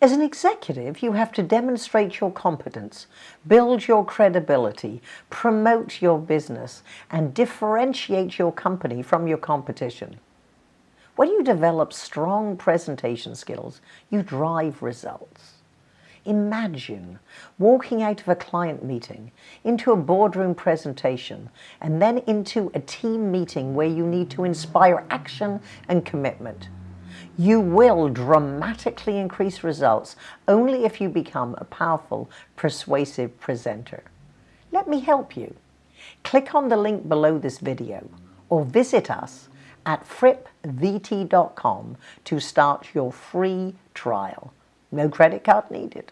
As an executive, you have to demonstrate your competence, build your credibility, promote your business, and differentiate your company from your competition. When you develop strong presentation skills, you drive results. Imagine walking out of a client meeting into a boardroom presentation and then into a team meeting where you need to inspire action and commitment. You will dramatically increase results only if you become a powerful, persuasive presenter. Let me help you. Click on the link below this video or visit us at frippvt.com to start your free trial. No credit card needed.